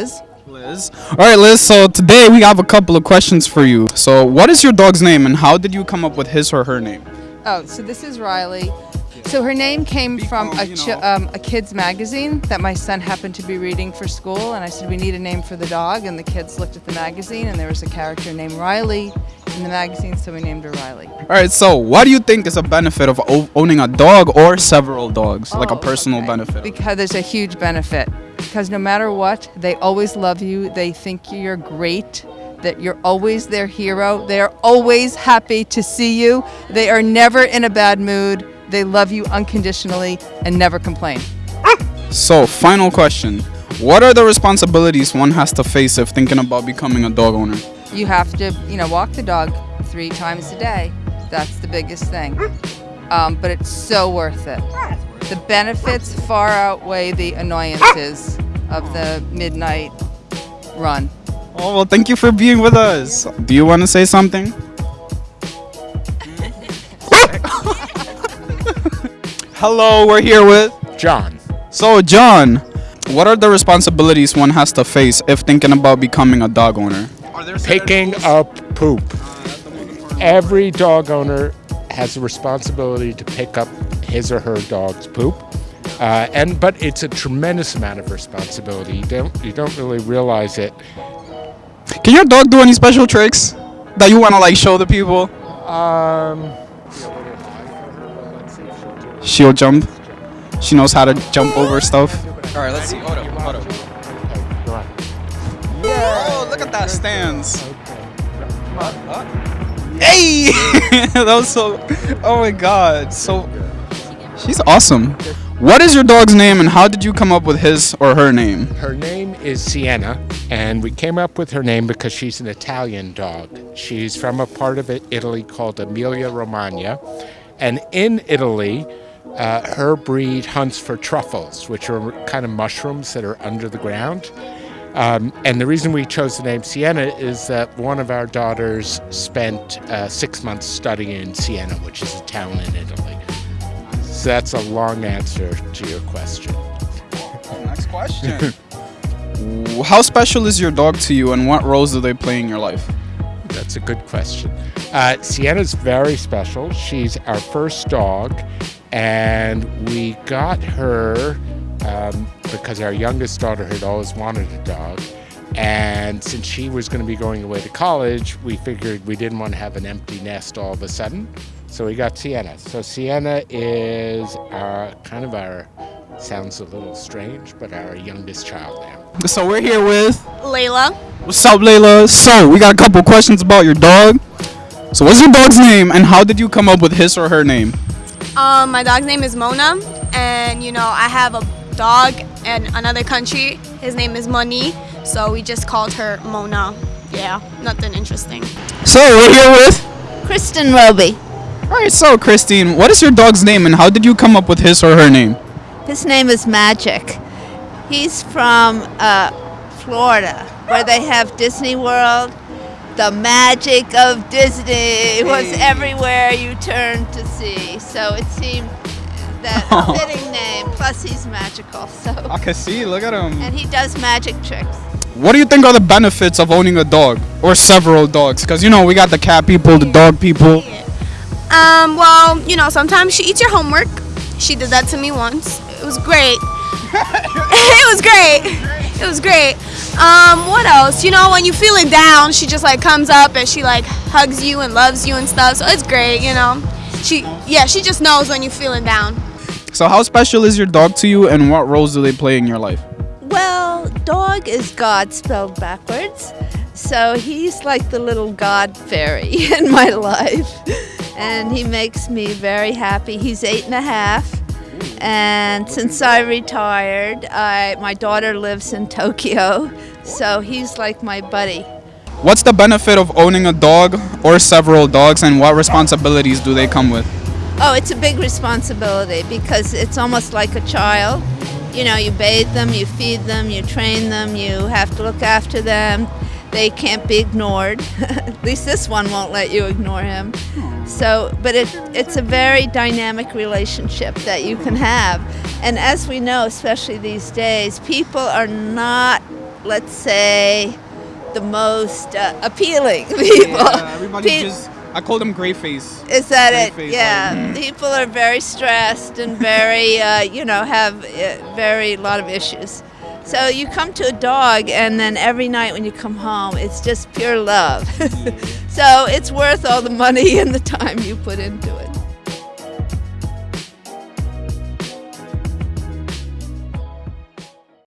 Liz. Liz. All right, Liz. So today we have a couple of questions for you. So, what is your dog's name, and how did you come up with his or her name? Oh, so this is Riley. So her name came from a, um, a kids magazine that my son happened to be reading for school, and I said we need a name for the dog, and the kids looked at the magazine, and there was a character named Riley in the magazine, so we named her Riley. All right. So, what do you think is a benefit of owning a dog or several dogs, like a Oh, personal okay. benefit? Because there's a huge benefit. Because no matter what, they always love you. They think you're great. That you're always their hero. They are always happy to see you. They are never in a bad mood. They love you unconditionally and never complain. So, final question: What are the responsibilities one has to face if thinking about becoming a dog owner? You have to, you know, walk the dog three times a day. That's the biggest thing. Um, but it's so worth it. The benefits far outweigh the annoyances of the midnight run. Oh well, thank you for being with us. Do you want to say something? Hello, we're here with. John. So, John, what are the responsibilities one has to face if thinking about becoming a dog owner? Picking up poop. Every dog owner has a responsibility to pick up his or her dog's poop. Uh, and but it's a tremendous amount of responsibility. You don't you don't really realize it. Can your dog do any special tricks that you want to like show the people? Um, She'll jump. She knows how to jump over stuff. All right, let's see. Hold up, hold up. go on. Oh, look at that stance. Hey! that was so. Oh my god. So. She's awesome. What is your dog's name and how did you come up with his or her name? Her name is Sienna, and we came up with her name because she's an Italian dog. She's from a part of Italy called Emilia Romagna. And in Italy, uh, her breed hunts for truffles, which are kind of mushrooms that are under the ground. Um, and the reason we chose the name Sienna is that one of our daughters spent uh, six months studying in Siena, which is a town in Italy. So that's a long answer to your question. Next question. how special is your dog to you and what roles do they play in your life? That's a good question. Uh, Sienna's very special. She's our first dog, and we got her um, because our youngest daughter had always wanted a dog. And since she was going to be going away to college, we figured we didn't want to have an empty nest all of a sudden. So we got Sienna. So Sienna is our kind of our, sounds a little strange, but our youngest child now. So we're here with Layla. What's up, Layla? So we got a couple questions about your dog. So what's your dog's name and how did you come up with his or her name? Um, my dog's name is Mona, and you know I have a dog in another country. His name is Moni, so we just called her Mona. Yeah, nothing interesting. So we're here with Kristen Roby. All right, so Christine, what is your dog's name and how did you come up with his or her name? His name is Magic. He's from uh, Florida, where they have Disney World. The magic of Disney was everywhere you turned to see. So it seemed that Oh. a fitting name. Plus, he's magical. So I can see, look at him. and he does magic tricks. What do you think are the benefits of owning a dog or several dogs? Because you know, we got the cat people, the dog people. Um, well, you know sometimes she eats your homework. She did that to me once. It was great. it was great. It was great. Um, what else? You know, when you feeling down, she just like comes up and she like hugs you and loves you and stuff. So it's great, you know. She, yeah, she just knows when you're feeling down. So how special is your dog to you and what roles do they play in your life? Well, dog is God spelled backwards. So he's like the little God fairy in my life. And he makes me very happy. He's eight and a half. And since I retired, I, my daughter lives in Tokyo. So he's like my buddy. What's the benefit of owning a dog or several dogs and what responsibilities do they come with? Oh, it's a big responsibility because it's almost like a child. You know, you bathe them, you feed them, you train them, you have to look after them. They can't be ignored. At least this one won't let you ignore him. Hmm. So, but it, it's a very dynamic relationship that you can have. And as we know, especially these days, people are not let's say, the most uh, appealing people. Yeah, everybody Pe- just. I call them gray face. Is that it? Gray face, Yeah. like, People are very stressed and very, uh, you know, have uh, very lot of issues. So you come to a dog, and then every night when you come home, it's just pure love. so it's worth all the money and the time you put into it.